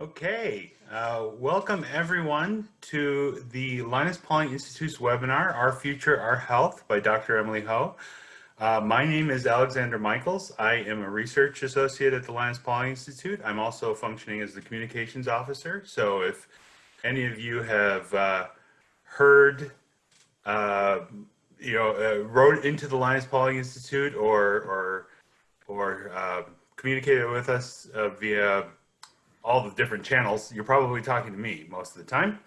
Okay, uh, welcome everyone to the Linus Pauling Institute's webinar, Our Future, Our Health by Dr. Emily Ho. Uh, my name is Alexander Michaels. I am a research associate at the Linus Pauling Institute. I'm also functioning as the communications officer. So if any of you have uh, heard, uh, you know, uh, wrote into the Linus Pauling Institute or, or, or uh, communicated with us via all the different channels, you're probably talking to me most of the time.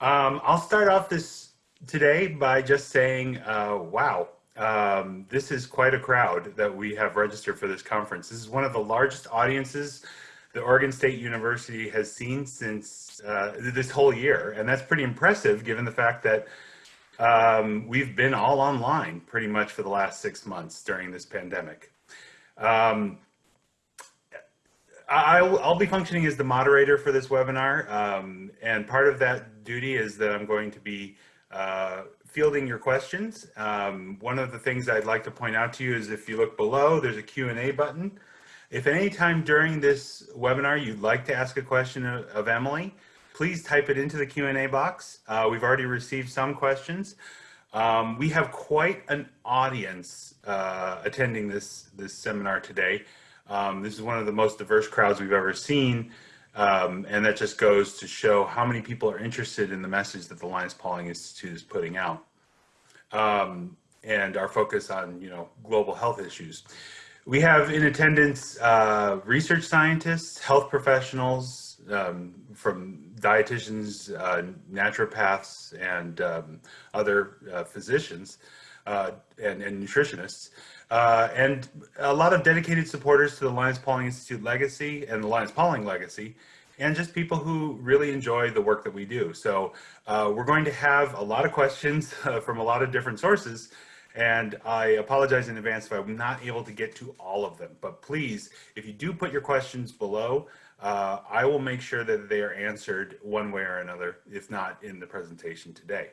Um, I'll start off this today by just saying, uh, wow, um, this is quite a crowd that we have registered for this conference. This is one of the largest audiences the Oregon State University has seen since uh, this whole year. And that's pretty impressive given the fact that um, we've been all online pretty much for the last six months during this pandemic. Um, I'll, I'll, be functioning as the moderator for this webinar, um, and part of that duty is that I'm going to be uh, fielding your questions. Um, one of the things I'd like to point out to you is if you look below, there's a Q&A button. If any time during this webinar you'd like to ask a question of, of Emily, please type it into the Q&A box. Uh, we've already received some questions. Um, we have quite an audience uh, attending this, this seminar today. Um, this is one of the most diverse crowds we've ever seen. Um, and that just goes to show how many people are interested in the message that the Linus Pauling Institute is putting out. Um, and our focus on, you know, global health issues. We have in attendance uh, research scientists, health professionals, um, from dietitians, uh, naturopaths, and um, other uh, physicians uh, and, and nutritionists. Uh, and a lot of dedicated supporters to the Linus Pauling Institute legacy and the Linus Pauling legacy, and just people who really enjoy the work that we do. So uh, we're going to have a lot of questions uh, from a lot of different sources, and I apologize in advance if I'm not able to get to all of them. But please, if you do put your questions below, uh, I will make sure that they are answered one way or another, if not in the presentation today.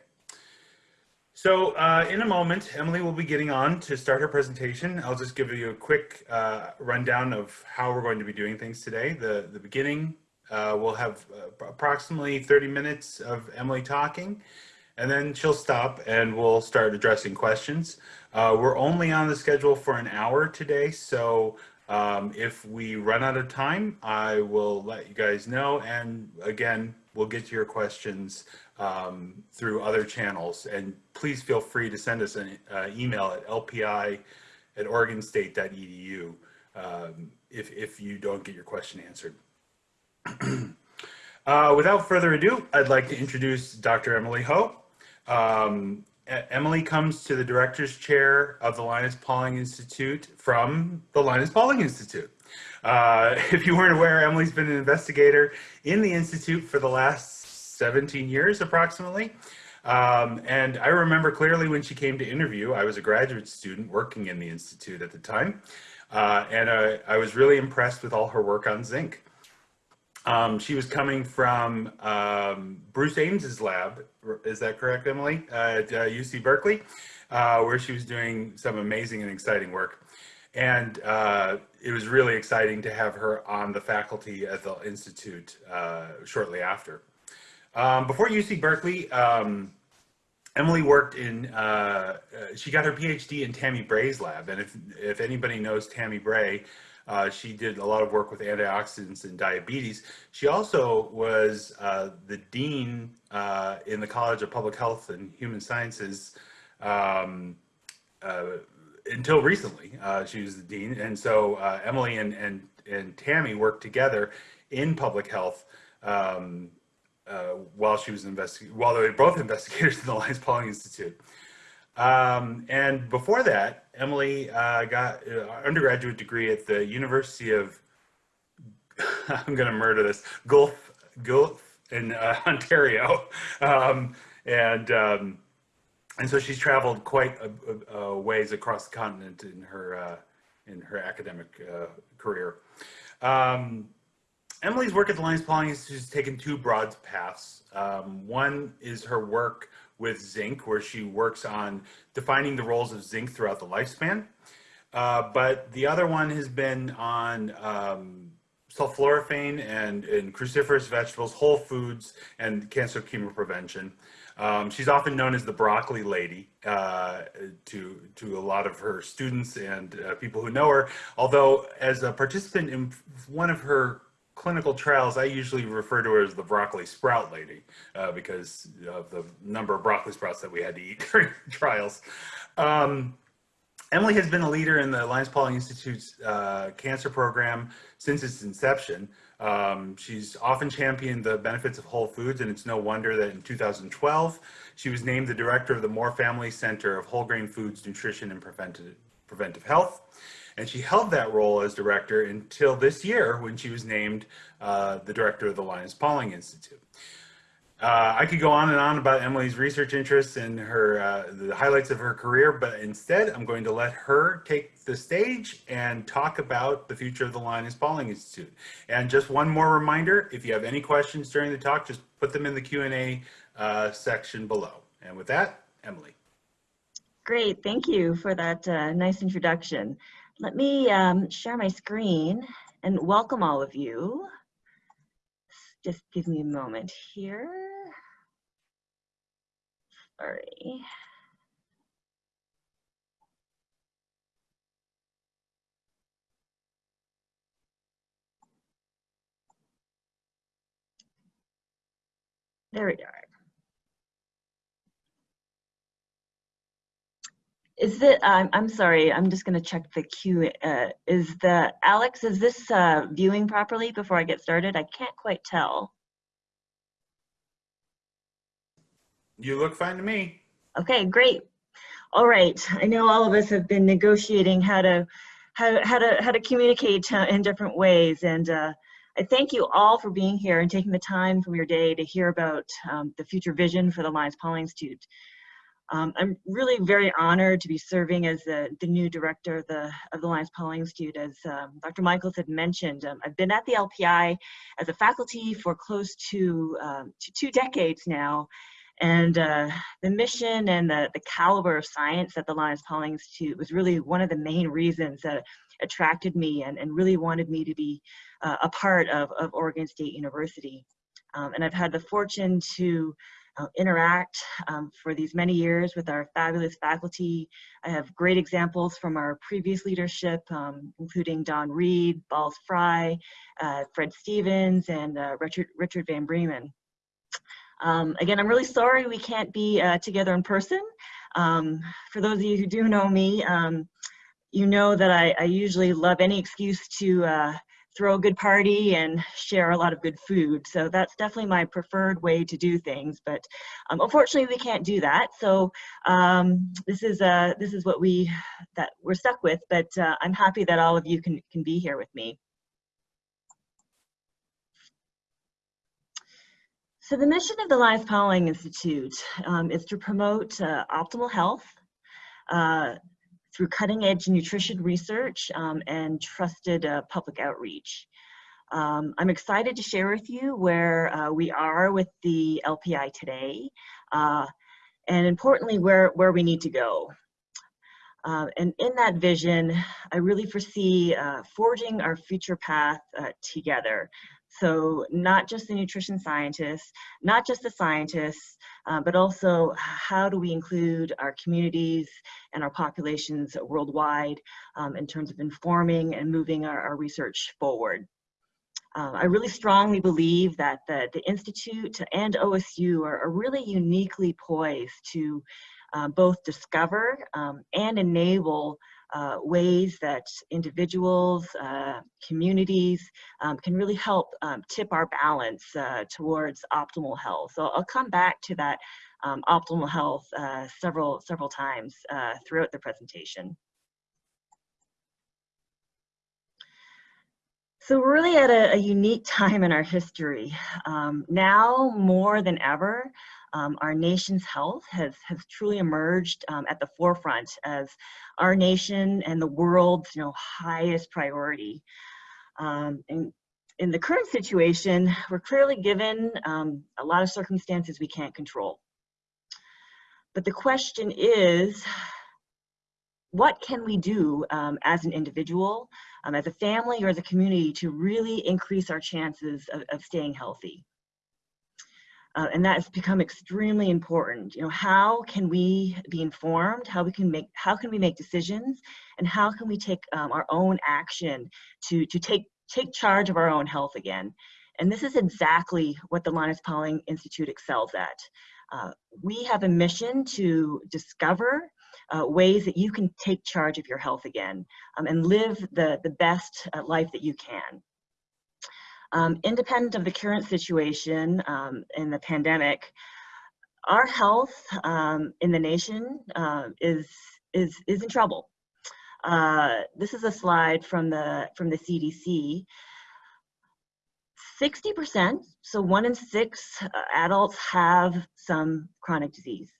So uh, in a moment, Emily will be getting on to start her presentation. I'll just give you a quick uh, rundown of how we're going to be doing things today. The, the beginning, uh, we'll have uh, approximately 30 minutes of Emily talking, and then she'll stop and we'll start addressing questions. Uh, we're only on the schedule for an hour today, so um, if we run out of time, I will let you guys know. And again, we'll get to your questions um, through other channels. And please feel free to send us an uh, email at lpi at oregonstate.edu um, if, if you don't get your question answered. uh, without further ado, I'd like to introduce Dr. Emily Ho. Um, Emily comes to the director's chair of the Linus Pauling Institute from the Linus Pauling Institute. Uh, if you weren't aware, Emily's been an investigator in the Institute for the last 17 years approximately. Um, and I remember clearly when she came to interview, I was a graduate student working in the Institute at the time. Uh, and I, I, was really impressed with all her work on zinc. Um, she was coming from um, Bruce Ames's lab, is that correct, Emily, at uh, UC Berkeley, uh, where she was doing some amazing and exciting work. And uh, it was really exciting to have her on the faculty at the Institute uh, shortly after. Um, before UC Berkeley, um, Emily worked in, uh, uh, she got her PhD in Tammy Bray's lab. And if, if anybody knows Tammy Bray, uh, she did a lot of work with antioxidants and diabetes. She also was uh, the dean uh, in the College of Public Health and Human Sciences um, uh, until recently. she was the dean. And so Emily and, and, and Tammy worked together in public health um, uh, while she was investigating, while they were both investigators in the Linus Pauling Institute. Um, and before that, Emily uh, got an undergraduate degree at the University of, I'm going to murder this, Guelph, Guelph in uh, Ontario. Um, and, um, and so she's traveled quite a, a, a, ways across the continent in her, uh, in her academic uh, career. Um, Emily's work at the Linus Pauling Institute has taken two broad paths. Um, one is her work with zinc, where she works on defining the roles of zinc throughout the lifespan. Uh, but the other one has been on um, sulforaphane and, and cruciferous vegetables, whole foods, and cancer chemoprevention. Um, she's often known as the broccoli lady uh, to, to a lot of her students and uh, people who know her. Although as a participant in one of her clinical trials, I usually refer to her as the broccoli sprout lady uh, because of the number of broccoli sprouts that we had to eat during trials. Um, Emily has been a leader in the Linus Pauling Institute's uh, cancer program since its inception. Um, she's often championed the benefits of whole foods, and it's no wonder that in 2012, she was named the director of the Moore Family Center of Whole Grain Foods, Nutrition, and Preventive, Preventive Health. And she held that role as director until this year when she was named uh, the director of the Linus Pauling Institute. Uh, I could go on and on about Emily's research interests and her uh, the highlights of her career, but instead I'm going to let her take the stage and talk about the future of the Linus Pauling Institute. And just one more reminder, if you have any questions during the talk, just put them in the Q&A uh, section below. And with that, Emily. Great, thank you for that uh, nice introduction. Let me um, share my screen and welcome all of you. Just give me a moment here. Sorry. There we are. Is it, um, I'm sorry, I'm just gonna check the queue. Uh, is the, Alex, is this uh, viewing properly before I get started? I can't quite tell. You look fine to me. Okay, great. All right, I know all of us have been negotiating how to how, how to how to communicate in different ways, and uh, I thank you all for being here and taking the time from your day to hear about um, the future vision for the Linus Pauling Institute. Um, I'm really very honored to be serving as the, the new director of the, of the Linus Pauling Institute. As um, Dr. Michaels had mentioned, um, I've been at the LPI as a faculty for close to, um, to two decades now, and uh, the mission and the, the caliber of science at the Linus Pauling Institute was really one of the main reasons that attracted me and, and really wanted me to be uh, a part of, of Oregon State University. Um, and I've had the fortune to uh, interact um, for these many years with our fabulous faculty. I have great examples from our previous leadership, um, including Don Reed, Balz Frei, uh, Fred Stevens, and uh, Richard, Richard Van Breemen. Um, again, I'm really sorry we can't be uh, together in person. Um, for those of you who do know me, um, you know that I, I, usually love any excuse to uh, throw a good party and share a lot of good food. So that's definitely my preferred way to do things. But um, unfortunately, we can't do that. So um, this is uh, this is what we that we're stuck with. But uh, I'm happy that all of you can can be here with me. So the mission of the Linus Pauling Institute um, is to promote uh, optimal health uh, through cutting edge nutrition research um, and trusted uh, public outreach. Um, I'm excited to share with you where uh, we are with the LPI today uh, and importantly where, where we need to go. Uh, and in that vision, I really foresee forging our future path together. So not just the nutrition scientists, not just the scientists, uh, but also how do we include our communities and our populations worldwide um, in terms of informing and moving our, our research forward. Uh, I really strongly believe that the, the Institute and OSU are, are really uniquely poised to uh, both discover um, and enable uh, ways that individuals, uh, communities um, can really help um, tip our balance uh, towards optimal health. So I'll come back to that um, optimal health uh, several, several times uh, throughout the presentation. So we're really at a, a, unique time in our history. Um, now more than ever, um, our nation's health has, has truly emerged um, at the forefront as our nation and the world's you know, highest priority. Um, and in the current situation, we're clearly given um, a lot of circumstances we can't control. But the question is, what can we do um, as an individual, um, as a family, or as a community to really increase our chances of, of staying healthy? Uh, and that has become extremely important. You know, how can we be informed? How we can make how can we make decisions, and how can we take um, our own action to to take take charge of our own health again? And this is exactly what the Linus Pauling Institute excels at. Uh, we have a mission to discover uh, ways that you can take charge of your health again um, and live the, the best uh, life that you can. Um, independent of the current situation um, in the pandemic, our health um, in the nation uh, is, is, is in trouble. Uh, this is a slide from the, from the CDC 60%, so one in six uh, adults have some chronic disease.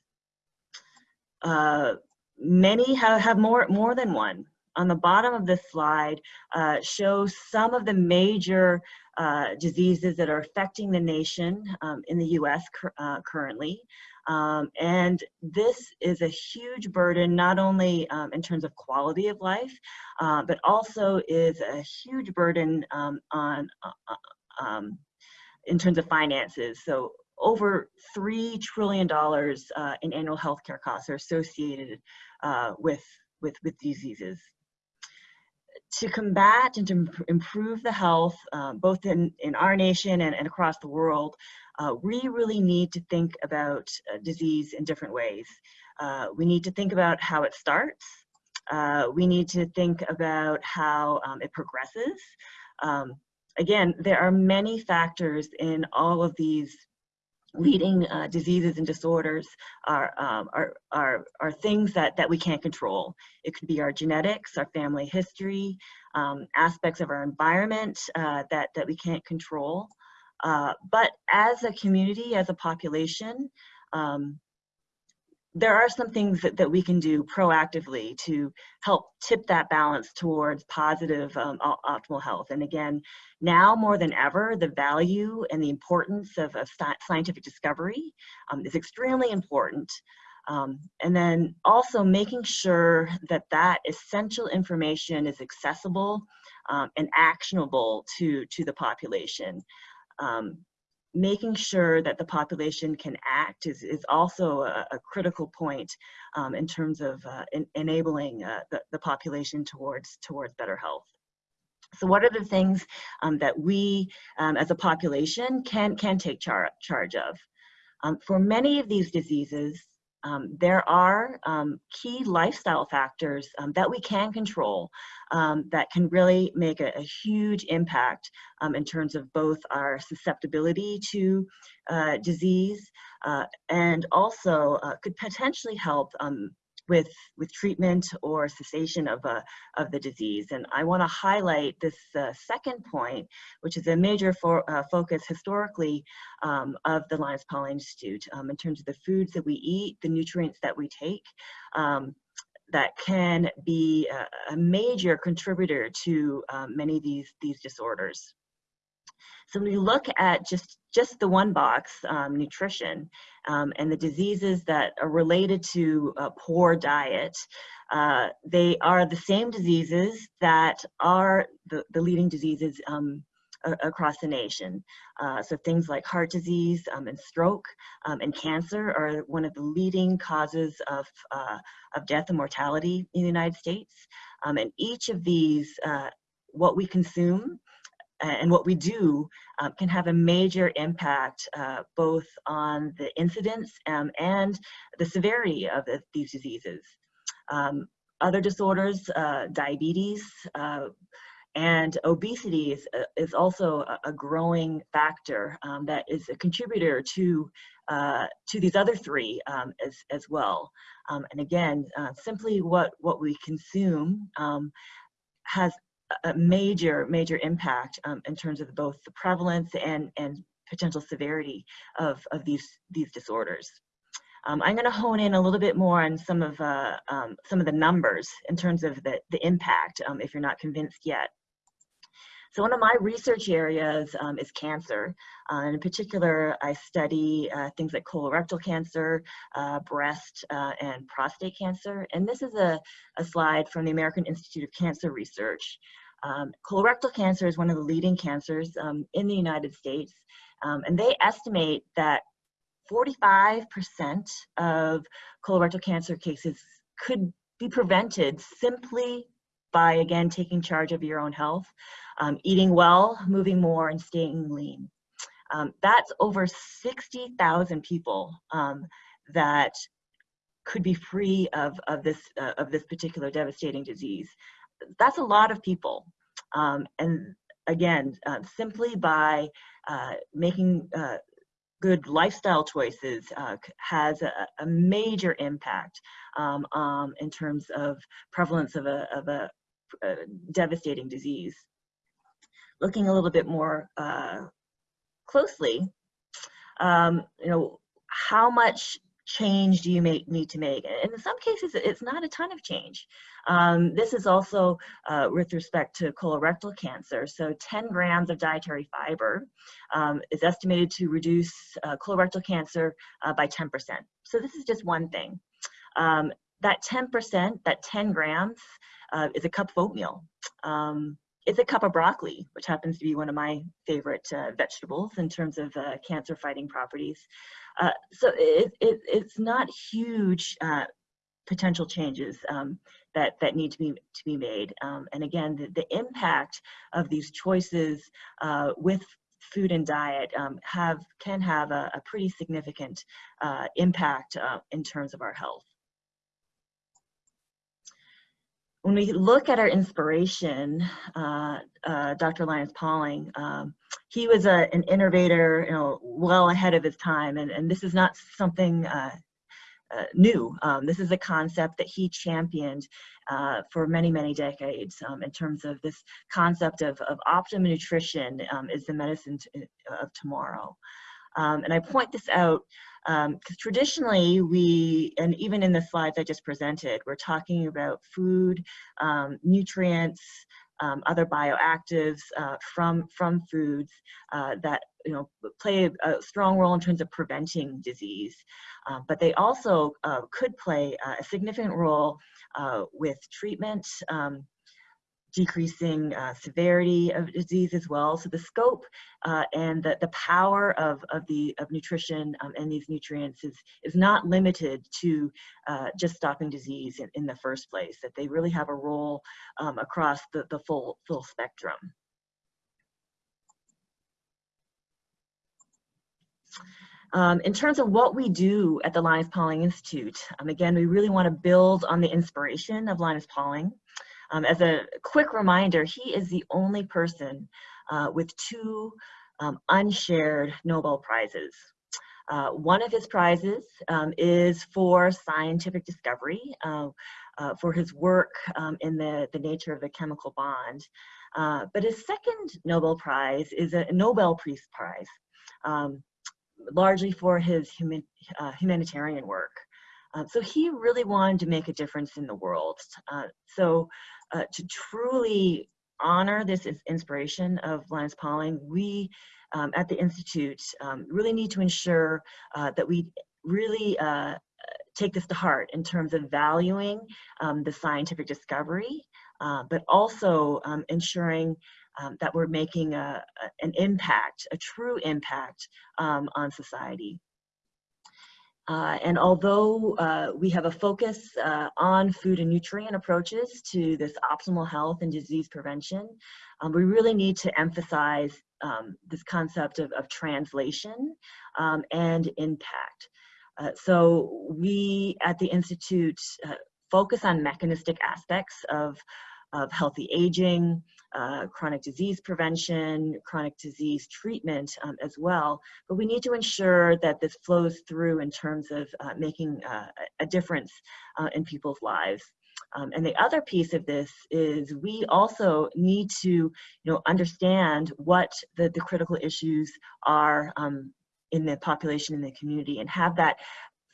Uh, many have, have more, more than one. On the bottom of this slide uh, shows some of the major uh, diseases that are affecting the nation um, in the US uh, currently. Um, and this is a huge burden, not only um, in terms of quality of life, uh, but also is a huge burden um, on uh, um, in terms of finances. So over $3 trillion uh, in annual healthcare costs are associated uh, with, with, with diseases. To combat and to improve the health, uh, both in, in our nation and, and across the world, uh, we really need to think about uh, disease in different ways. Uh, we need to think about how it starts. we need to think about how um, it progresses. Um, again, there are many factors in all of these leading uh, diseases and disorders are, um, are, are, are things that, that we can't control. It could be our genetics, our family history, um, aspects of our environment uh, that, that we can't control. Uh, but as a community, as a population, um, there are some things that, that we can do proactively to help tip that balance towards positive um, optimal health. And again, now more than ever, the value and the importance of, of scientific discovery um, is extremely important. Um, and then also making sure that that essential information is accessible um, and actionable to, to the population. Um, making sure that the population can act is, is also a, a critical point um, in terms of uh, in, enabling uh, the, the population towards, towards better health. So what are the things um, that we um, as a population can, can take char charge of? Um, for many of these diseases, um, there are um, key lifestyle factors um, that we can control um, that can really make a, a huge impact um, in terms of both our susceptibility to uh, disease uh, and also uh, could potentially help um, with, with treatment or cessation of, uh, of the disease. And I want to highlight this uh, second point, which is a major for, uh, focus historically um, of the Linus Pauling Institute um, in terms of the foods that we eat, the nutrients that we take. Um, that can be a, a major contributor to um, many of these, these disorders. So when we look at just, just the one box, um, nutrition, um, and the diseases that are related to a poor diet, uh, they are the same diseases that are the, the leading diseases um, across the nation. Uh, so things like heart disease um, and stroke um, and cancer are one of the leading causes of, uh, of death and mortality in the United States. Um, and each of these, uh, what we consume and what we do um, can have a major impact uh, both on the incidence um, and the severity of the, these diseases. Um, other disorders, uh, diabetes, uh, and obesity is, uh, is also a, a growing factor um, that is a contributor to, uh, to these other three um, as, as well. Um, and again, uh, simply what, what we consume has a major, major impact um, in terms of both the prevalence and, and potential severity of, of these, these disorders. Um, I'm going to hone in a little bit more on some of, uh, um, some of the numbers in terms of the, the impact, um, if you're not convinced yet. So one of my research areas um, is cancer. Uh, in particular, I study uh, things like colorectal cancer, uh, breast, uh, and prostate cancer. And this is a, a slide from the American Institute of Cancer Research. Um, colorectal cancer is one of the leading cancers um, in the United States. Um, and they estimate that 45% of colorectal cancer cases could be prevented simply by, again, taking charge of your own health, um, eating well, moving more, and staying lean. Um, that's over 60,000 people um, that could be free of, of, this, uh, of this particular devastating disease. That's a lot of people. Um, and again, uh, simply by uh, making uh, good lifestyle choices uh, has a, a, major impact um, um, in terms of prevalence of a, of a, a, devastating disease. Looking a little bit more uh, closely, um, you know, how much change do you make, need to make? And in some cases, it's not a ton of change. Um, this is also uh, with respect to colorectal cancer. So 10 grams of dietary fiber um, is estimated to reduce uh, colorectal cancer uh, by 10%. So this is just one thing. Um, that 10%, that 10 grams, uh, is a cup of oatmeal. Um, it's a cup of broccoli, which happens to be one of my favorite uh, vegetables in terms of uh, cancer fighting properties. Uh, so it, it, it's not huge uh, potential changes um, that, that need to be, to be made. Um, and again, the, the impact of these choices uh, with food and diet um, have can have a, a pretty significant uh, impact in terms of our health. When we look at our inspiration, uh, uh, Dr. Linus Pauling, um, he was a, an innovator, you know, well ahead of his time, and, and this is not something uh, uh new. Um, this is a concept that he championed uh, for many, many decades um, in terms of this concept of, of optimum nutrition um, is the medicine of tomorrow. Um, and I point this out because um, traditionally we, and even in the slides I just presented, we're talking about food, um, nutrients, um, other bioactives uh, from from foods uh, that you know play a, strong role in terms of preventing disease, uh, but they also uh, could play a significant role uh, with treatment. Um, decreasing uh, severity of disease as well. So the scope uh, and the, the power of, of, the, of nutrition um, and these nutrients is, is not limited to uh, just stopping disease in, in the first place, that they really have a role um, across the, the full, full spectrum. Um, in terms of what we do at the Linus Pauling Institute, um, again, we really want to build on the inspiration of Linus Pauling. Um, as a quick reminder, he is the only person uh, with two um, unshared Nobel Prizes. Uh, one of his prizes um, is for scientific discovery, uh, uh for his work um, in the, the nature of the chemical bond. Uh, but his second Nobel Prize is a Nobel Peace Prize, um, largely for his human, uh, humanitarian work. So he really wanted to make a difference in the world. so uh, to truly honor this inspiration of Linus Pauling, we um, at the Institute um, really need to ensure uh, that we really uh, take this to heart in terms of valuing um, the scientific discovery, uh, but also um, ensuring um, that we're making a, an impact, a true impact um, on society. Uh, and although uh, we have a focus uh, on food and nutrient approaches to this optimal health and disease prevention, um, we really need to emphasize um, this concept of, of translation um, and impact. Uh, so we at the Institute uh, focus on mechanistic aspects of, of healthy aging, uh, chronic disease prevention, chronic disease treatment um, as well. But we need to ensure that this flows through in terms of uh, making uh, a difference uh, in people's lives. Um, and the other piece of this is we also need to you know, understand what the, the critical issues are um, in the population, in the community, and have that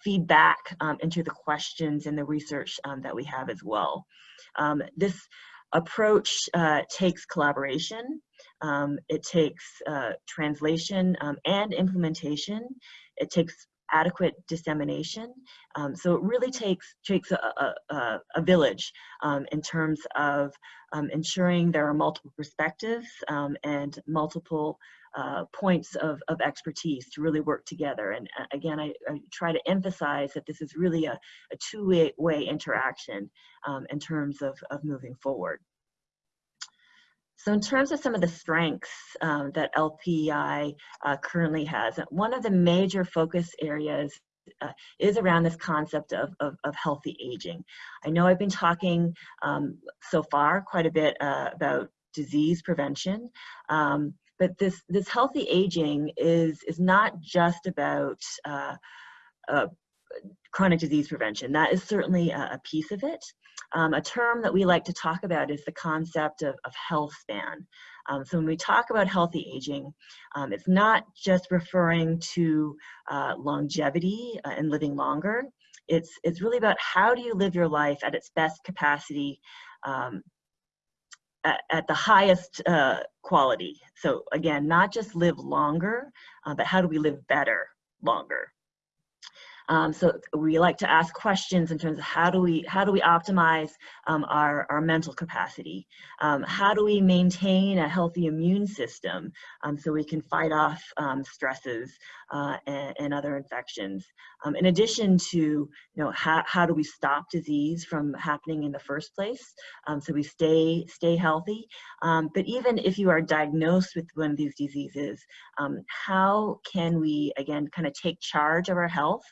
feedback um, into the questions and the research um, that we have as well. Um, this approach uh, takes collaboration, um, it takes uh, translation um, and implementation, it takes adequate dissemination. Um, so it really takes, takes a, a, a, village um, in terms of um, ensuring there are multiple perspectives um, and multiple uh, points of, of expertise to really work together. And uh, again, I, I, try to emphasize that this is really a, a two-way way interaction um, in terms of, of moving forward. So in terms of some of the strengths um, that LPI uh, currently has, one of the major focus areas uh, is around this concept of, of, of, healthy aging. I know I've been talking um, so far quite a bit uh, about disease prevention, um, but this, this healthy aging is, is not just about uh, uh, chronic disease prevention. That is certainly a, a piece of it. Um, a term that we like to talk about is the concept of, of health span. Um, so when we talk about healthy aging, um, it's not just referring to uh, longevity uh, and living longer. It's, it's really about how do you live your life at its best capacity um, at, at, the highest uh, quality. So again, not just live longer, uh, but how do we live better longer? Um, so we like to ask questions in terms of how do we how do we optimize um, our, our mental capacity? Um, how do we maintain a healthy immune system um, so we can fight off um, stresses uh, and, and, other infections? Um, in addition to you know how, how do we stop disease from happening in the first place so we stay stay healthy? but even if you are diagnosed with one of these diseases, how can we again kind of take charge of our health?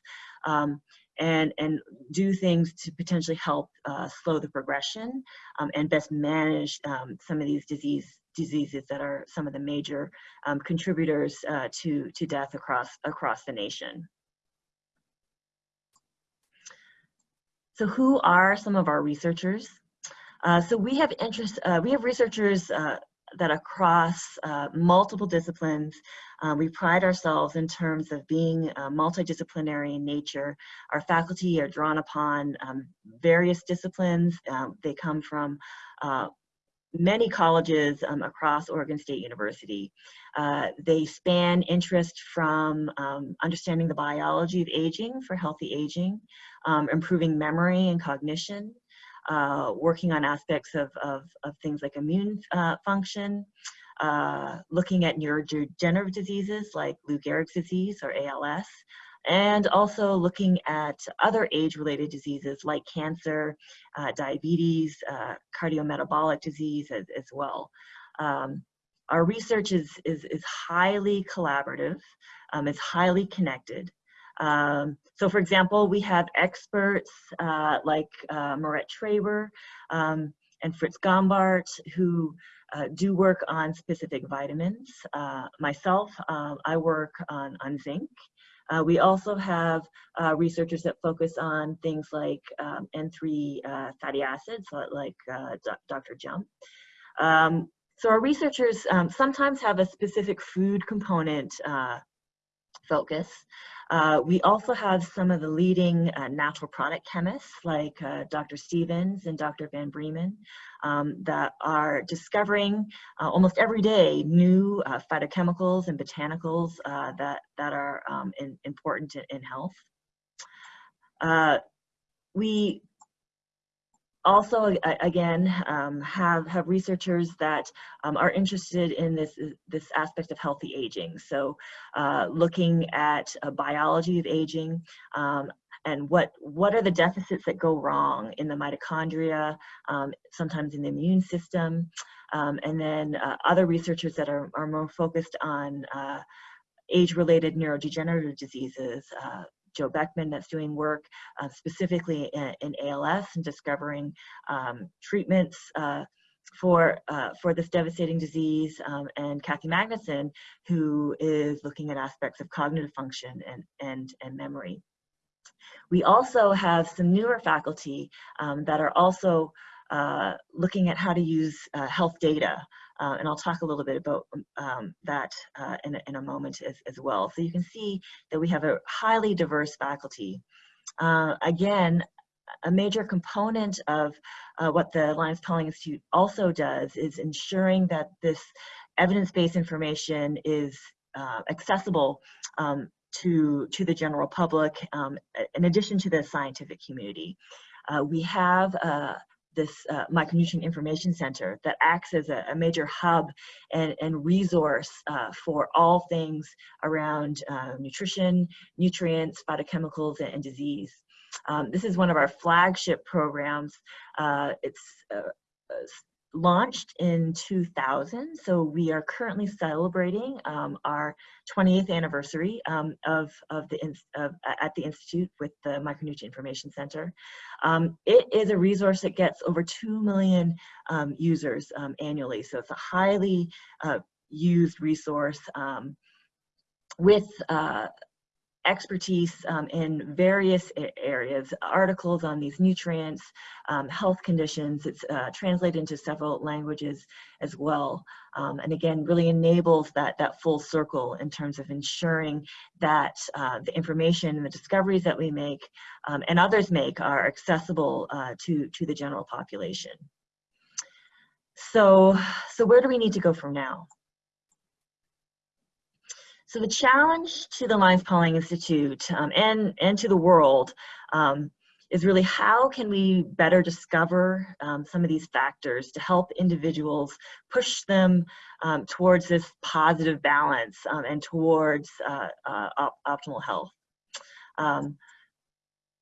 um, and, and do things to potentially help uh, slow the progression um, and best manage um, some of these disease, diseases that are some of the major um, contributors uh, to, to death across, across the nation. So who are some of our researchers? Uh, so we have interest, uh, we have researchers uh, that across uh, multiple disciplines, uh, we pride ourselves in terms of being uh, multidisciplinary in nature. Our faculty are drawn upon um, various disciplines. Um, they come from uh, many colleges um, across Oregon State University. Uh, they span interest from um, understanding the biology of aging for healthy aging, um, improving memory and cognition, uh, working on aspects of, of, of things like immune uh, function, uh, looking at neurodegenerative diseases like Lou Gehrig's disease or ALS, and also looking at other age-related diseases like cancer, uh, diabetes, uh, cardiometabolic disease as, as well. Um, our research is, is, is highly collaborative, um, it's highly connected. Um, so for example, we have experts uh, like uh, Maret Traber um, and Fritz Gombart who uh, do work on specific vitamins. Uh, myself, um, I work on, on zinc. Uh, we also have uh, researchers that focus on things like um, N3 fatty acids, like Dr. Jump. Um, so our researchers um, sometimes have a specific food component focus. Uh, we also have some of the leading uh, natural product chemists like uh, Dr. Stevens and Dr. Van Breemen um, that are discovering uh, almost every day new uh, phytochemicals and botanicals uh, that, that are um, in, important in, in health. we also again um, have have researchers that um, are interested in this this aspect of healthy aging. So uh, looking at biology of aging um, and what what are the deficits that go wrong in the mitochondria um, sometimes in the immune system um, and then uh, other researchers that are, are more focused on uh, age-related neurodegenerative diseases uh, Joe Beckman that's doing work uh, specifically in, in, ALS and discovering um, treatments uh, for uh, for this devastating disease, um, and Kathy Magnusson, who is looking at aspects of cognitive function and and and memory. We also have some newer faculty um, that are also uh, looking at how to use uh, health data uh, and I'll talk a little bit about um, that uh, in, a, in a moment as, as well. So you can see that we have a highly diverse faculty. Uh, again, a major component of uh, what the Linus Pauling Institute also does is ensuring that this evidence-based information is uh, accessible um, to, to the general public um, in addition to the scientific community. Uh, we have uh, this uh, micronutrient information center that acts as a, a major hub and, and resource uh, for all things around uh, nutrition, nutrients, phytochemicals, and, and disease. Um, this is one of our flagship programs. Uh, it's uh, launched in 2000, so we are currently celebrating um, our 20th anniversary um, of, of the of, at the Institute with the Micronutrient Information Center. Um, it is a resource that gets over 2 million um, users um, annually, so it's a highly uh, used resource um, with uh, expertise um, in various areas, articles on these nutrients, um, health conditions. It's uh, translated into several languages as well. Um, and again, really enables that, that full circle in terms of ensuring that uh, the information and the discoveries that we make um, and others make are accessible uh, to, to the general population. So, so where do we need to go from now? So the challenge to the Linus Pauling Institute um, and, and to the world um, is really how can we better discover um, some of these factors to help individuals push them um, towards this positive balance um, and towards uh, uh, op optimal health. Um,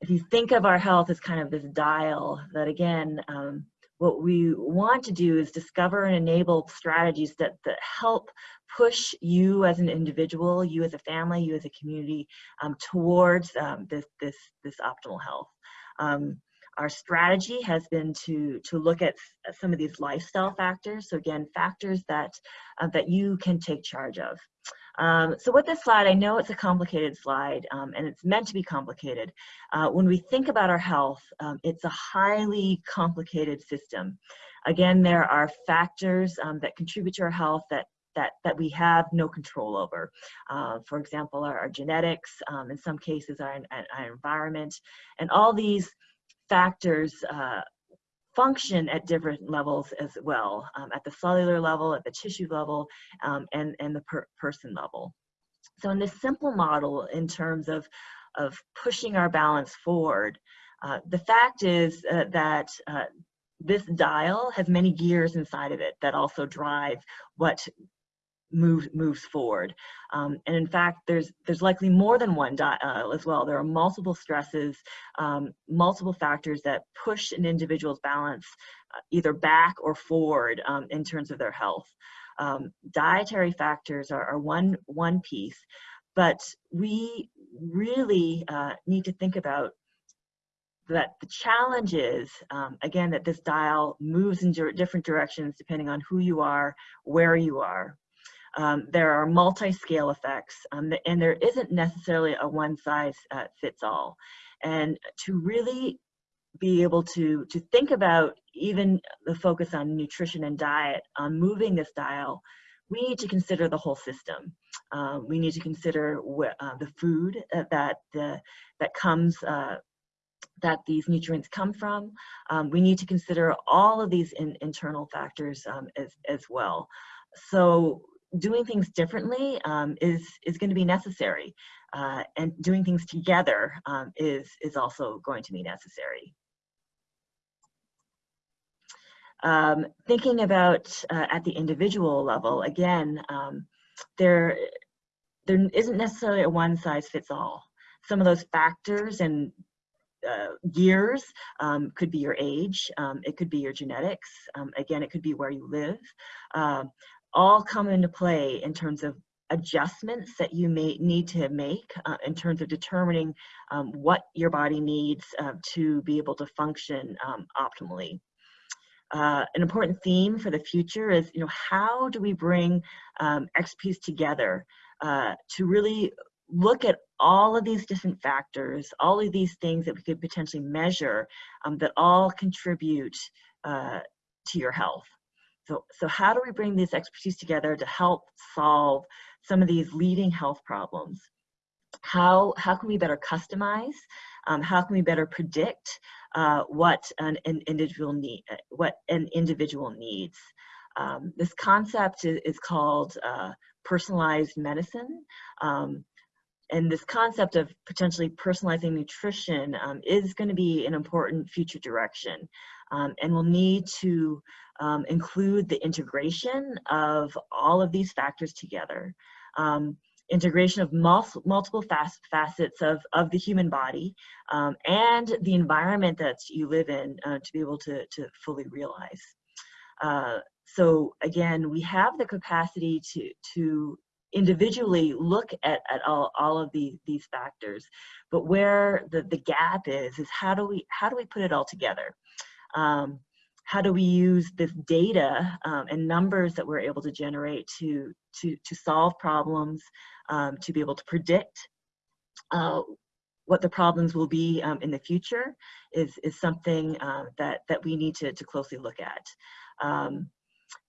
if you think of our health as kind of this dial that again, what we want to do is discover and enable strategies that, that help push you as an individual, you as a family, you as a community um, towards um, this, this, this optimal health. Um, our strategy has been to, to look at some of these lifestyle factors. So again, factors that, uh, that you can take charge of. Um, so with this slide, I know it's a complicated slide um, and it's meant to be complicated. Uh, when we think about our health, um, it's a highly complicated system. Again, there are factors um, that contribute to our health that that, that we have no control over. Uh, for example, our, our genetics, um, in some cases our, our, environment, and all these factors uh, function at different levels as well, um, at the cellular level, at the tissue level, um, and, and the per person level. So in this simple model in terms of, of pushing our balance forward, uh, the fact is uh, that uh, this dial has many gears inside of it that also drive what moves moves forward. Um, and in fact, there's there's likely more than one uh, as well. There are multiple stresses, um, multiple factors that push an individual's balance uh, either back or forward um, in terms of their health. Um, dietary factors are, are, one one piece, but we really uh, need to think about that the challenge is, um, again, that this dial moves in different directions depending on who you are, where you are. Um, there are multi-scale effects, um, and there isn't necessarily a one-size-fits-all. Uh, and to really be able to, to think about even the focus on nutrition and diet, on moving this dial, we need to consider the whole system. Um, we need to consider uh, the food that the, that comes uh, that these nutrients come from. Um, we need to consider all of these in, internal factors um, as, as well. So doing things differently um, is is going to be necessary, uh, and doing things together um, is is also going to be necessary. Um, thinking about uh, at the individual level, again, um, there there isn't necessarily a one size fits all. Some of those factors and uh, years um, could be your age, um, it could be your genetics, um, again, it could be where you live. All come into play in terms of adjustments that you may need to make uh, in terms of determining um, what your body needs uh, to be able to function um, optimally. Uh, an important theme for the future is, you know, how do we bring um, expertise together uh, to really look at all of these different factors, all of these things that we could potentially measure um, that all contribute uh, to your health. So, so how do we bring this expertise together to help solve some of these leading health problems? How, how can we better customize? Um, how can we better predict uh, what an, an individual need, uh, what an individual needs. Um, this concept is, is called uh, personalized medicine. Um, and this concept of potentially personalizing nutrition um, is going to be an important future direction. Um, and we'll need to um, include the integration of all of these factors together. Um, integration of mul multiple facets of, of the human body um, and the environment that you live in uh, to be able to, to fully realize. Uh, so again, we have the capacity to, to individually look at, at all, all of these, these factors, but where the, the gap is, is how do we, how do we put it all together? Um, how do we use this data um, and numbers that we're able to generate to, to, to solve problems, um, to be able to predict uh, what the problems will be um, in the future is, is something uh, that, that we need to, to closely look at. Um,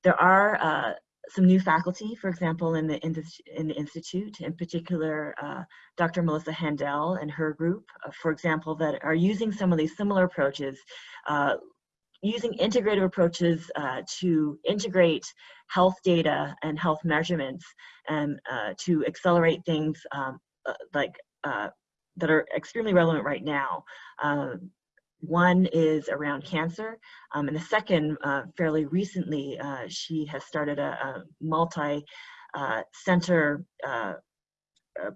there are uh, some new faculty, for example, in the, in the, in the Institute, in particular, uh, Dr. Melissa Haendel and her group, uh, for example, that are using some of these similar approaches, uh, using integrative approaches uh, to integrate health data and health measurements and uh, to accelerate things um, uh, like that are extremely relevant right now. Um, one is around cancer, um, and the second, uh, fairly recently, uh, she has started a, a multi-center uh, uh,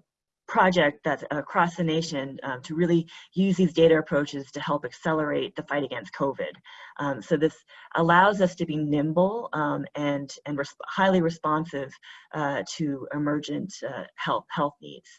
project that's across the nation um, to really use these data approaches to help accelerate the fight against COVID. Um, so this allows us to be nimble um, and, and res highly responsive uh, to emergent uh, health, health needs.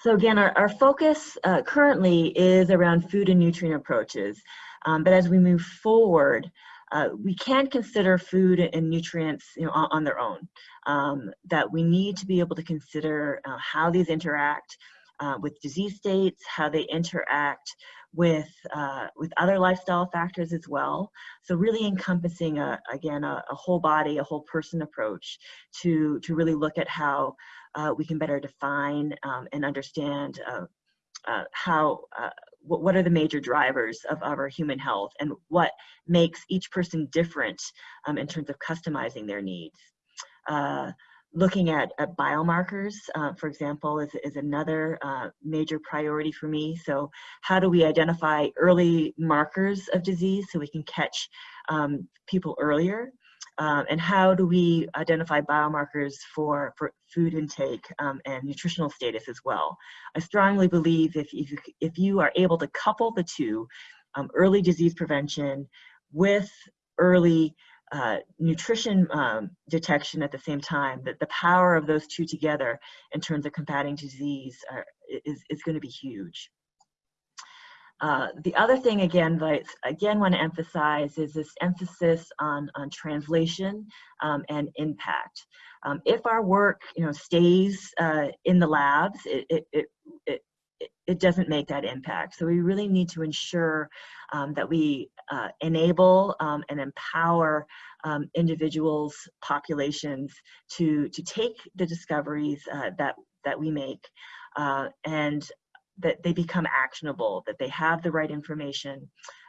So again, our, our focus uh, currently is around food and nutrient approaches. Um, but as we move forward, uh, we can't consider food and nutrients you know, on, on their own. Um, that we need to be able to consider uh, how these interact uh, with disease states, how they interact with uh, with other lifestyle factors as well. So really encompassing a, again a, a, whole body, a whole person approach to to really look at how uh, we can better define um, and understand uh, uh how uh, what, are the major drivers of, of our human health and what makes each person different um, in terms of customizing their needs. Uh, looking at, at biomarkers, uh, for example, is, is another uh, major priority for me. So how do we identify early markers of disease so we can catch um, people earlier? Um, and how do we identify biomarkers for, for food intake um, and nutritional status as well. I strongly believe if, if, if you are able to couple the two, um, early disease prevention with early uh, nutrition um, detection at the same time, that the power of those two together in terms of combating disease are, is, is going to be huge. Uh, the other thing again that I again want to emphasize is this emphasis on, on translation um, and impact. Um, if our work you know, stays uh, in the labs, it, it, it, it, it doesn't make that impact. So we really need to ensure um, that we uh, enable um, and empower um, individuals, populations to, to take the discoveries uh, that, that we make uh, and that they become actionable, that they have the right information,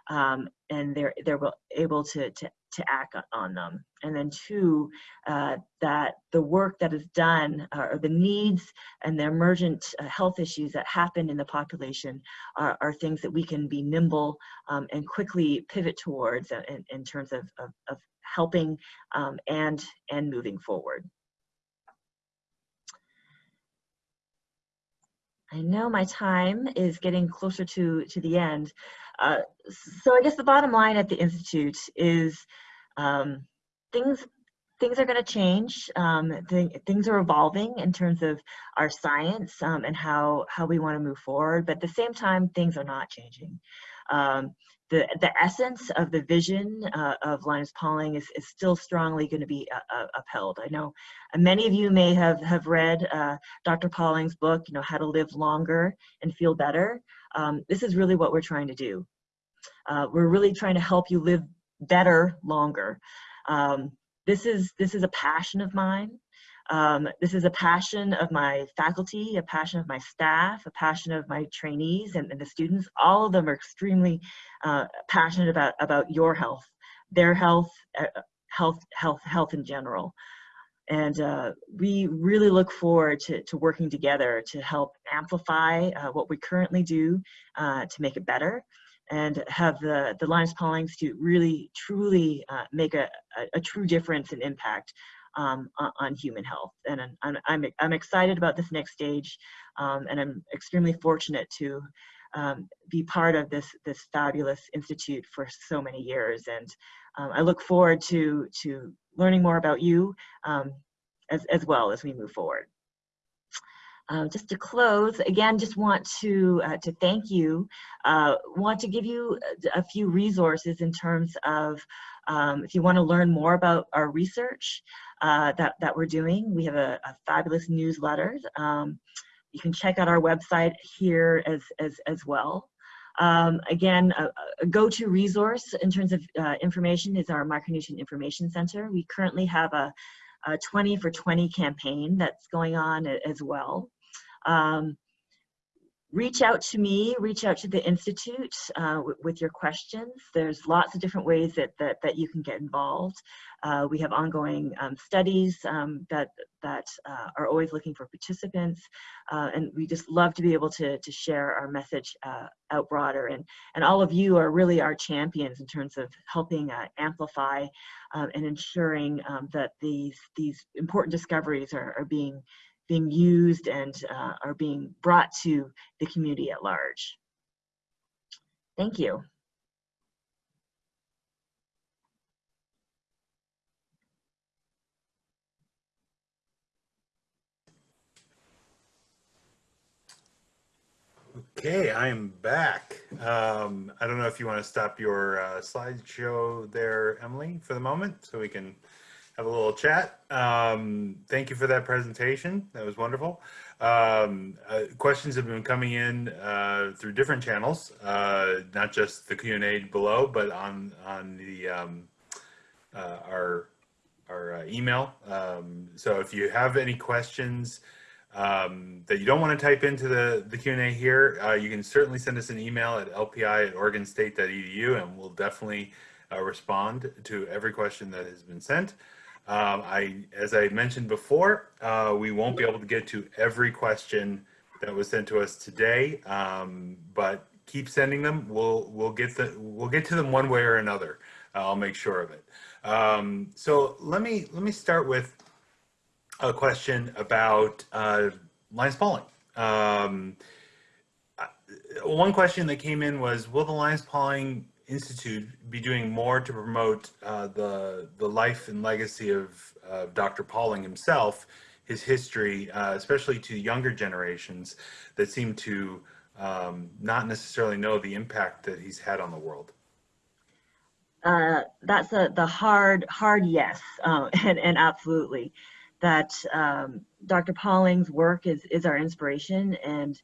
um, and they're they're able to to to act on them. And then two, uh, that the work that is done uh, or the needs and the emergent uh, health issues that happen in the population are, are things that we can be nimble um, and quickly pivot towards uh, in, in terms of, of, of helping um, and and moving forward. I know my time is getting closer to, to the end. Uh, so I guess the bottom line at the Institute is um, things things are going to change. Um, th things are evolving in terms of our science um, and how, how we want to move forward, but at the same time, things are not changing. The, the essence of the vision uh, of Linus Pauling is, is still strongly going to be uh, uh, upheld. I know many of you may have, have read uh, Dr. Pauling's book, you know, How to Live Longer and Feel Better. Um, this is really what we're trying to do. Uh, we're really trying to help you live better longer. Um, this is this is a passion of mine. Um, this is a passion of my faculty, a passion of my staff, a passion of my trainees and, and the students. All of them are extremely uh, passionate about, about your health, their health, uh, health, health, health in general. And uh, we really look forward to, to working together to help amplify uh, what we currently do uh, to make it better and have the, the Linus Pauling Institute really truly uh, make a, a, a, true difference and impact um, on, human health. And I'm, I'm, I'm excited about this next stage um, and I'm extremely fortunate to um, be part of this, this fabulous institute for so many years. And um, I look forward to, to learning more about you um, as, as well as we move forward. Uh, just to close, again, just want to uh, to thank you. Uh, want to give you a few resources in terms of um, if you want to learn more about our research uh, that that we're doing. We have a, a fabulous newsletter. Um, you can check out our website here as as as well. Um, again, a, a go-to resource in terms of uh, information is our Micronutrient Information Center. We currently have a, a 20 for 20 campaign that's going on as well. Um, reach out to me, reach out to the Institute uh, with your questions. There's lots of different ways that, that, that you can get involved. Uh, we have ongoing um, studies um, that, that uh, are always looking for participants. Uh, and we just love to be able to, to share our message uh, out broader. And, and all of you are really our champions in terms of helping uh, amplify um, and ensuring um, that these, these important discoveries are, are being being used and uh, are being brought to the community at large. Thank you. Okay, I am back. Um, I don't know if you want to stop your uh, slideshow there, Emily, for the moment, so we can have a little chat. Um, thank you for that presentation. That was wonderful. Um, uh, questions have been coming in uh, through different channels, uh, not just the Q&A below, but on on the um, uh, our our uh, email. Um, so if you have any questions um, that you don't want to type into the, the Q&A here, uh, you can certainly send us an email at lpi at oregonstate.edu and we'll definitely respond to every question that has been sent. Um, I, as I mentioned before, uh, we won't be able to get to every question that was sent to us today, um, but keep sending them. We'll we'll get the we'll get to them one way or another. I'll make sure of it. Um, so let me let me start with a question about uh, Linus Pauling. Um, one question that came in was, will the Linus Pauling Institute be doing more to promote uh, the the life and legacy of Dr. Pauling himself, his history, uh, especially to younger generations that seem to um, not necessarily know the impact that he's had on the world? Uh, that's a, the hard, hard yes, um, and, and absolutely. That um, Dr. Pauling's work is, is our inspiration, and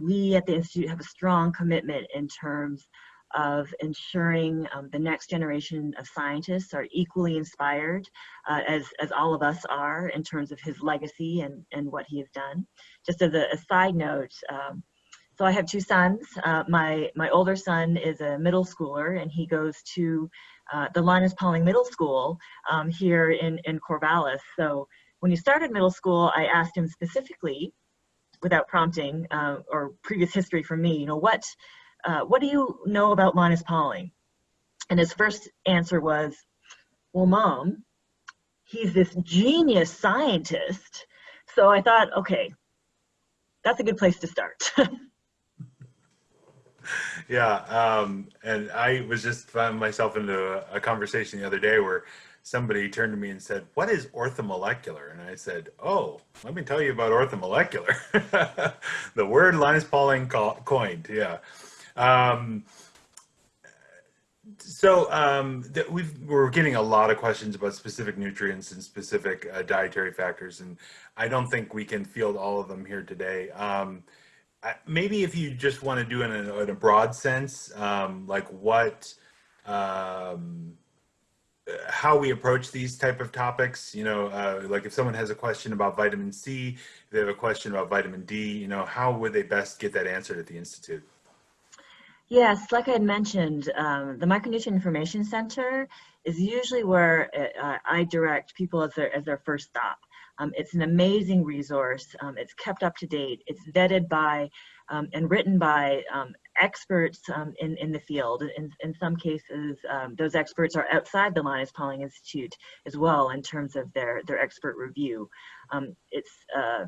we at the Institute have a strong commitment in terms of ensuring um, the next generation of scientists are equally inspired uh, as, as all of us are in terms of his legacy and, and what he has done. Just as a, a side note, um, so I have two sons. Uh, my, my older son is a middle schooler and he goes to uh, the Linus Pauling Middle School um, here in, in Corvallis. So when he started middle school, I asked him specifically, without prompting uh, or previous history from me, you know, what uh, what do you know about Linus Pauling? And his first answer was, well, mom, he's this genius scientist. So I thought, okay, that's a good place to start. yeah, um, and I was just found myself into a, a, conversation the other day where somebody turned to me and said, what is orthomolecular? And I said, oh, let me tell you about orthomolecular. the word Linus Pauling coined, yeah. Um, so um, we've, we're getting a lot of questions about specific nutrients and specific uh, dietary factors, and I don't think we can field all of them here today. Um, maybe if you just want to do it in a, in a broad sense, um, like what, um, how we approach these type of topics. You know, uh, like if someone has a question about vitamin C, they have a question about vitamin D, you know, how would they best get that answered at the Institute? Yes, like I had mentioned, um, the Micronutrient Information Center is usually where uh, I direct people as their, as their first stop. Um, it's an amazing resource. Um, it's kept up to date. It's vetted by um, and written by um, experts um, in, in the field. In, in some cases, those experts are outside the Linus Pauling Institute as well in terms of their, their expert review. it's uh,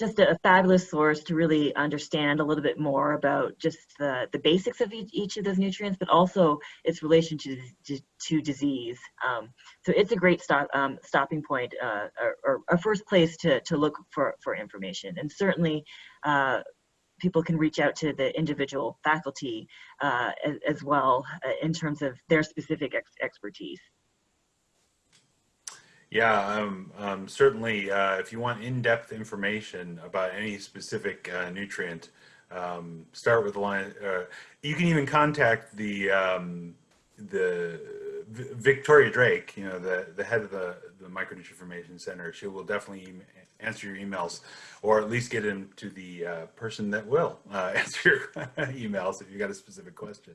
just a, fabulous source to really understand a little bit more about just the, the basics of each, each of those nutrients, but also its relation to, to, to disease. Um, so it's a great stop, um, stopping point uh, or, a first place to, to look for, for information. And certainly uh, people can reach out to the individual faculty uh, as, as, well uh, in terms of their specific ex expertise. Yeah, um, um, certainly. Uh, if you want in-depth information about any specific uh, nutrient, um, start with the line. Uh, you can even contact the um, the Victoria Drake, you know, the the head of the the Micronutrient Information Center. She will definitely answer your emails, or at least get them to the uh, person that will uh, answer your emails if you've got a specific question.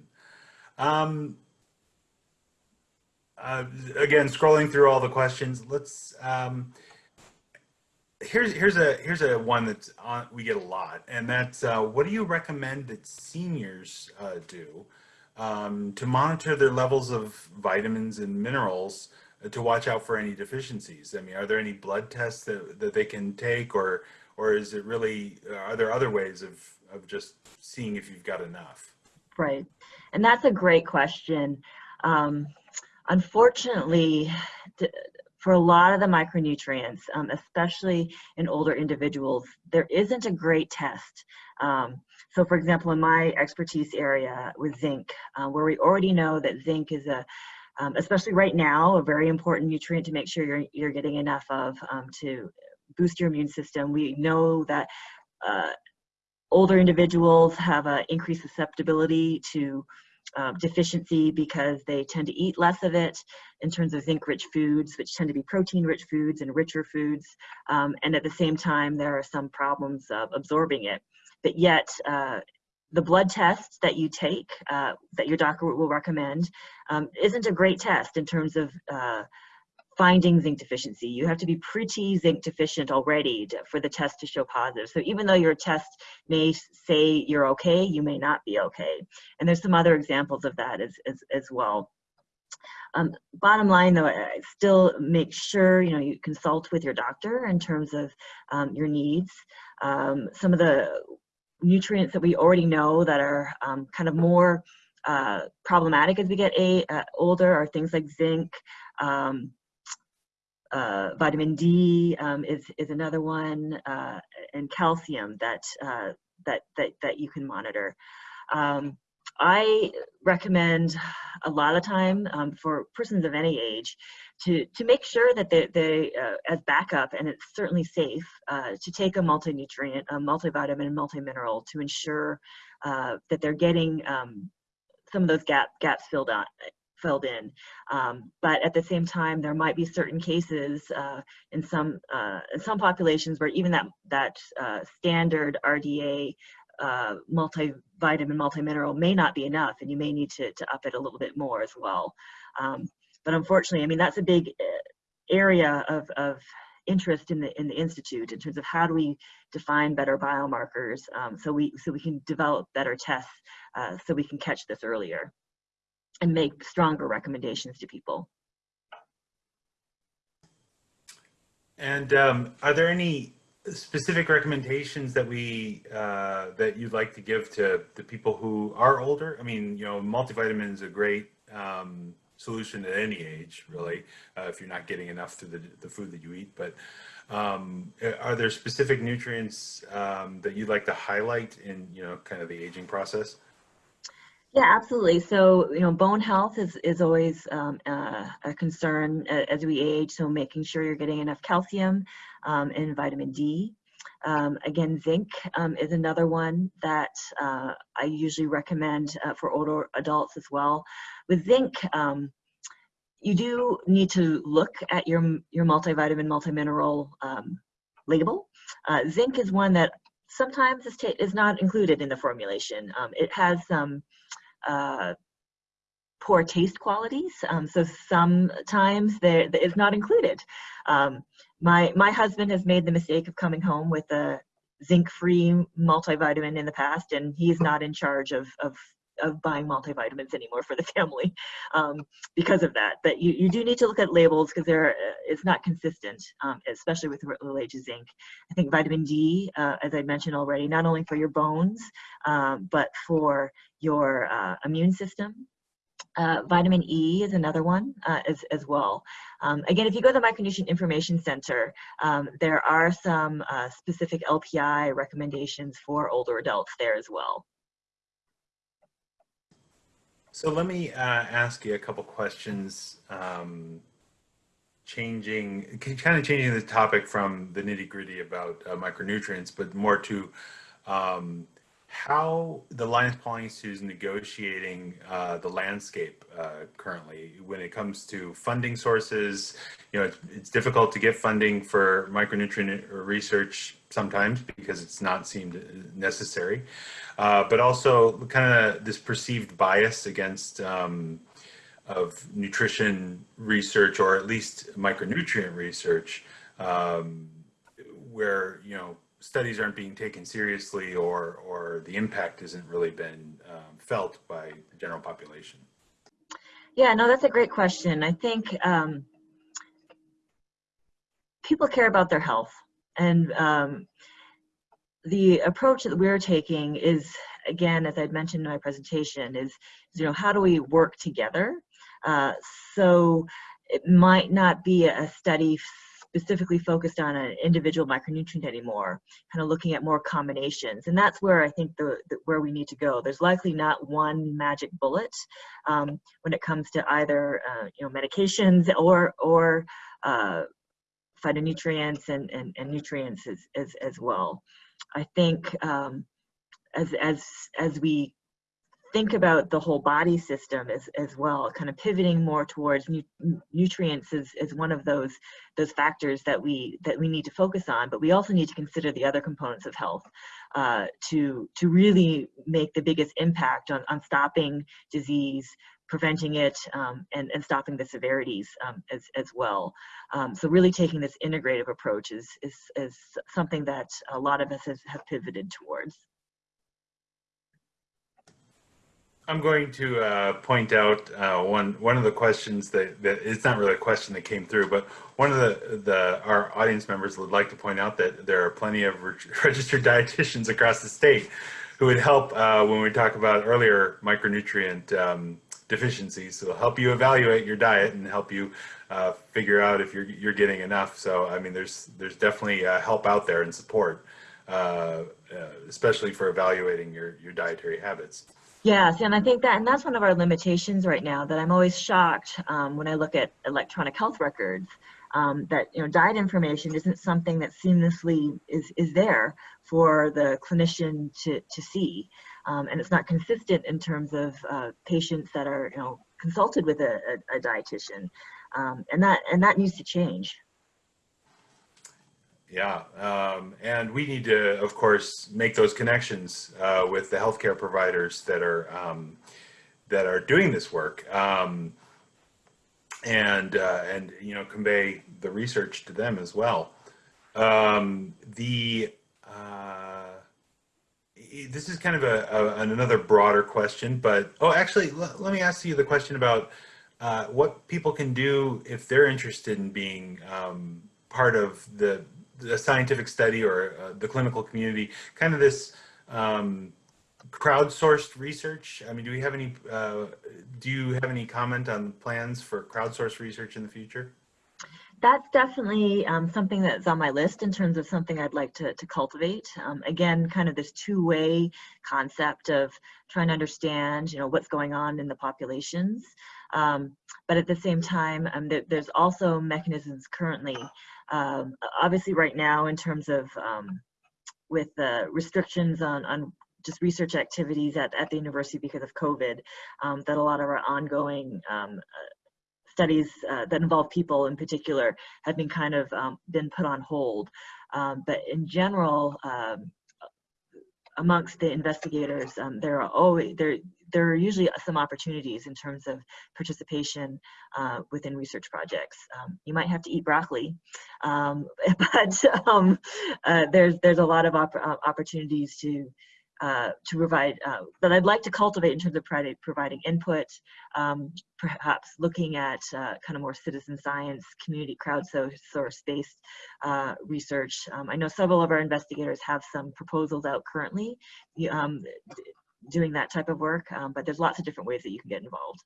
Um, uh, again, scrolling through all the questions, let's, um, here's, here's a, here's a one that's on, we get a lot, and that's, uh, what do you recommend that seniors uh, do um, to monitor their levels of vitamins and minerals uh, to watch out for any deficiencies? I mean, are there any blood tests that, that they can take or, or is it really, are there other ways of, of just seeing if you've got enough? Right. And that's a great question. Um, Unfortunately, for a lot of the micronutrients, um, especially in older individuals, there isn't a great test. Um, so for example, in my expertise area with zinc, uh, where we already know that zinc is a, um, especially right now, a very important nutrient to make sure you're, you're getting enough of um, to boost your immune system. We know that uh, older individuals have an increased susceptibility to uh, deficiency because they tend to eat less of it in terms of zinc-rich foods, which tend to be protein-rich foods and richer foods. Um, and at the same time, there are some problems of absorbing it. But yet, uh, the blood test that you take, uh, that your doctor will recommend, um, isn't a great test in terms of uh, finding zinc deficiency. You have to be pretty zinc deficient already to, for the test to show positive. So even though your test may say you're okay, you may not be okay. And there's some other examples of that as, as, as well. Um, bottom line though, I still make sure you know you consult with your doctor in terms of um, your needs. Um, some of the nutrients that we already know that are um, kind of more uh, problematic as we get a, uh, older are things like zinc, um, uh, vitamin D um, is is another one, uh, and calcium that uh, that that that you can monitor. Um, I recommend a lot of time um, for persons of any age to to make sure that they, they uh, as backup, and it's certainly safe uh, to take a multi-nutrient, a multivitamin, multi-mineral to ensure uh, that they're getting um, some of those gap, gaps filled out filled in. Um, but at the same time, there might be certain cases uh, in some uh, in some populations where even that that uh, standard RDA uh, multivitamin, multimineral may not be enough, and you may need to, to up it a little bit more as well. Um, but unfortunately, I mean that's a big uh, area of, of interest in the in the institute in terms of how do we define better biomarkers um, so we so we can develop better tests uh, so we can catch this earlier and make stronger recommendations to people. And um, are there any specific recommendations that we uh, that you'd like to give to the people who are older? I mean, you know, multivitamin is a great um, solution at any age, really, uh, if you're not getting enough through the, the food that you eat. But um, are there specific nutrients um, that you'd like to highlight in, you know, kind of the aging process? Yeah, absolutely. So, you know, bone health is, is always um, uh, a concern as we age. So making sure you're getting enough calcium um, and vitamin D. Um, again, zinc um, is another one that uh, I usually recommend uh, for older adults as well. With zinc, um, you do need to look at your, your multivitamin, multimineral um, label. Uh, zinc is one that sometimes is, is not included in the formulation. It has some uh, poor taste qualities, um, so sometimes there it's not included. Um, my my husband has made the mistake of coming home with a zinc-free multivitamin in the past, and he's not in charge of of of buying multivitamins anymore for the family um, because of that. But you, you do need to look at labels because they're it's not consistent, um, especially with related to zinc. I think vitamin D, uh, as I mentioned already, not only for your bones, um, but for your uh, immune system. Uh, vitamin E is another one uh, as, as well. Um, again, if you go to the Micronutrient Information Center, um, there are some uh, specific LPI recommendations for older adults there as well. So let me uh, ask you a couple questions, um, changing, kind of changing the topic from the nitty gritty about uh, micronutrients, but more to um, how the Linus Pauling Institute is negotiating uh, the landscape uh, currently when it comes to funding sources. You know, it's, it's, difficult to get funding for micronutrient research sometimes because it's not seemed necessary, uh, but also kind of this perceived bias against um, of nutrition research or at least micronutrient research um, where, you know, studies aren't being taken seriously or, or the impact isn't really been um, felt by the general population? Yeah, no, that's a great question. I think um, people care about their health and um, the approach that we're taking is, again, as I'd mentioned in my presentation, is, you know, how do we work together? Uh, so it might not be a study specifically focused on an individual micronutrient anymore, kind of looking at more combinations. And that's where I think the, the where we need to go. There's likely not one magic bullet um, when it comes to either uh, you know medications or or uh, phytonutrients and, and, and nutrients as, as, as well. I think um, as, as, as we think about the whole body system as, as well, kind of pivoting more towards nu nutrients is, is one of those those factors that we that we need to focus on. But we also need to consider the other components of health uh, to to really make the biggest impact on, on stopping disease, preventing it, um, and, and stopping the severities um, as, as well. Um, so really taking this integrative approach is, is, is something that a lot of us has, have pivoted towards. I'm going to uh, point out uh, one one of the questions that, that it's not really a question that came through, but one of the the our audience members would like to point out that there are plenty of re registered dietitians across the state who would help uh, when we talk about earlier micronutrient um, deficiencies. So help you evaluate your diet and help you uh, figure out if you're you're getting enough. So I mean, there's there's definitely uh, help out there and support, uh, especially for evaluating your your dietary habits. Yes, and I think that, and that's one of our limitations right now that I'm always shocked um, when I look at electronic health records, um, that, you know, diet information isn't something that seamlessly is, is there for the clinician to, to see. Um, and it's not consistent in terms of uh, patients that are, you know, consulted with a, a, a dietitian. Um, and that, and that needs to change. Yeah, um, and we need to, of course, make those connections uh, with the healthcare providers that are um, that are doing this work, um, and uh, and you know convey the research to them as well. Um, the uh, this is kind of a, a, another broader question, but oh, actually, let me ask you the question about uh, what people can do if they're interested in being um, part of the the scientific study or uh, the clinical community, kind of this um, crowdsourced research? I mean, do we have any, uh, do you have any comment on plans for crowdsourced research in the future? That's definitely um, something that's on my list in terms of something I'd like to, to cultivate. Um, again, kind of this two-way concept of trying to understand, you know, what's going on in the populations. Um, but at the same time, um, there, there's also mechanisms currently um, obviously right now in terms of um, with the restrictions on, on just research activities at, at the university because of COVID, um, that a lot of our ongoing um, uh, studies uh, that involve people in particular have been kind of um, been put on hold. Um, but in general, amongst the investigators, um, there are always there there are usually some opportunities in terms of participation uh, within research projects. Um, you might have to eat broccoli, um, but um, uh, there's there's a lot of opp opportunities to uh, to provide uh, that I'd like to cultivate in terms of providing, input, um, perhaps looking at uh, kind of more citizen science, community crowdsource based uh, research. Um, I know several of our investigators have some proposals out currently um, doing that type of work, um, but there's lots of different ways that you can get involved.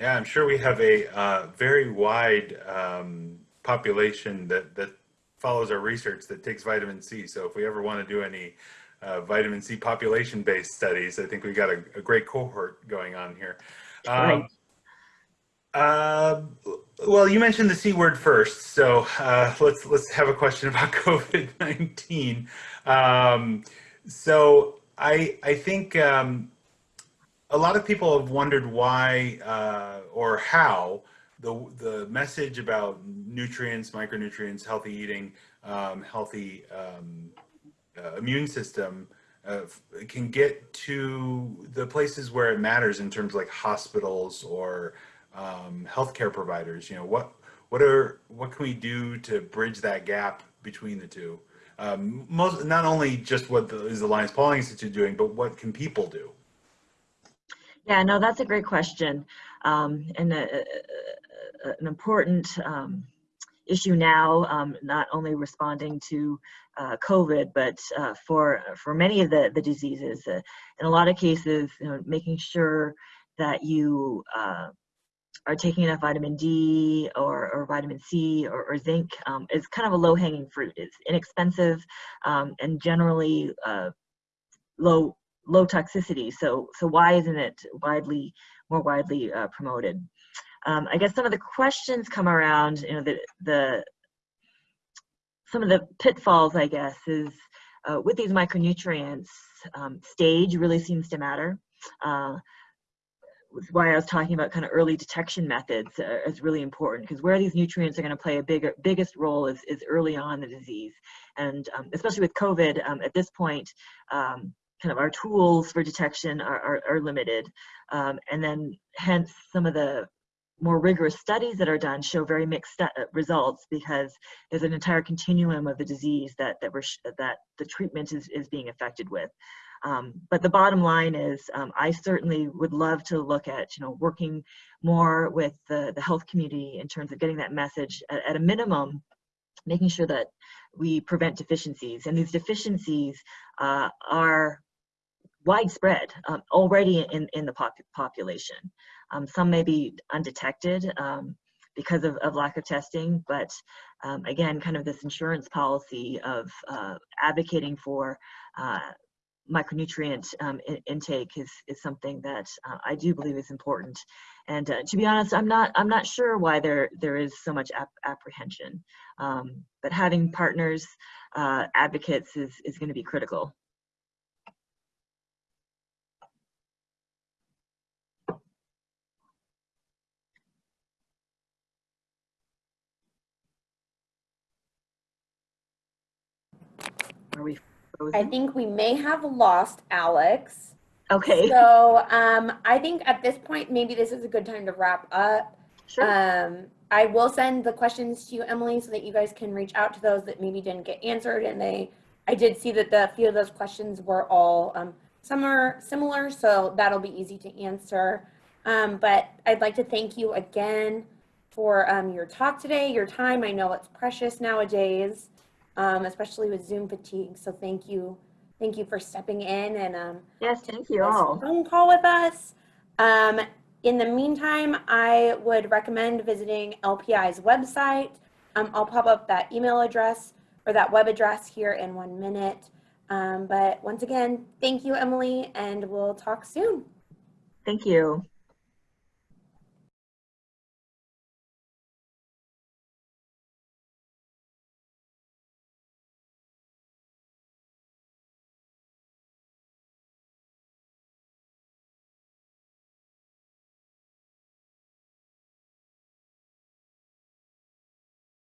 Yeah, I'm sure we have a uh, very wide um, population that, that follows our research that takes vitamin C. So if we ever want to do any uh, vitamin C population-based studies. I think we've got a, a great cohort going on here. Um, right. Uh, well, you mentioned the C word first, so uh, let's let's have a question about COVID-19. Um, so I I think um, a lot of people have wondered why uh, or how the the message about nutrients, micronutrients, healthy eating, um, healthy um, uh, immune system uh, can get to the places where it matters in terms of like hospitals or um, healthcare providers. You know, what what are what can we do to bridge that gap between the two? Um, most not only just what the, is the Pauling Institute doing, but what can people do? Yeah, no, that's a great question, um, and a, a, a, an important um, issue now, um, not only responding to uh, COVID, but uh, for for many of the the diseases. Uh, in a lot of cases, you know, making sure that you uh, are taking enough vitamin D or, or vitamin C or, or zinc um, is kind of a low hanging fruit. It's inexpensive um, and generally uh, low low toxicity. So so why isn't it widely more widely uh, promoted? Um, I guess some of the questions come around, you know, the, the some of the pitfalls, I guess, is uh, with these micronutrients, um, stage really seems to matter. Why I was talking about kind of early detection methods uh, is really important because where these nutrients are going to play a bigger, biggest role is, is early on the disease. And um, especially with COVID, um, at this point, um, kind of our tools for detection are, are, are limited. Um, and then hence some of the more rigorous studies that are done show very mixed uh, results because there's an entire continuum of the disease that that we're that the treatment is is being affected with. Um, but the bottom line is, um, I certainly would love to look at, you know, working more with the, the health community in terms of getting that message at, at a minimum, making sure that we prevent deficiencies. And these deficiencies uh, are widespread um, already in, in the pop population. Um, some may be undetected um, because of, of, lack of testing, but um, again, kind of this insurance policy of uh, advocating for uh, micronutrient um, in, intake is, is something that uh, I do believe is important. And uh, to be honest, I'm not I'm not sure why there there is so much ap apprehension. Um, but having partners, uh, advocates is is going to be critical. Are we frozen? I think we may have lost Alex. Okay. So um, I think at this point, maybe this is a good time to wrap up. Sure. Um, I will send the questions to you, Emily, so that you guys can reach out to those that maybe didn't get answered. And they, I did see that the few of those questions were all um, some are similar, so that'll be easy to answer. Um, but I'd like to thank you again for um, your talk today, your time. I know it's precious nowadays um, especially with Zoom fatigue. So thank you. Thank you for stepping in and um, yes, thank you all. phone call with us. Um, in the meantime, I would recommend visiting LPI's website. Um, I'll pop up that email address or that web address here in one minute. Um, but once again, thank you, Emily, and we'll talk soon. Thank you.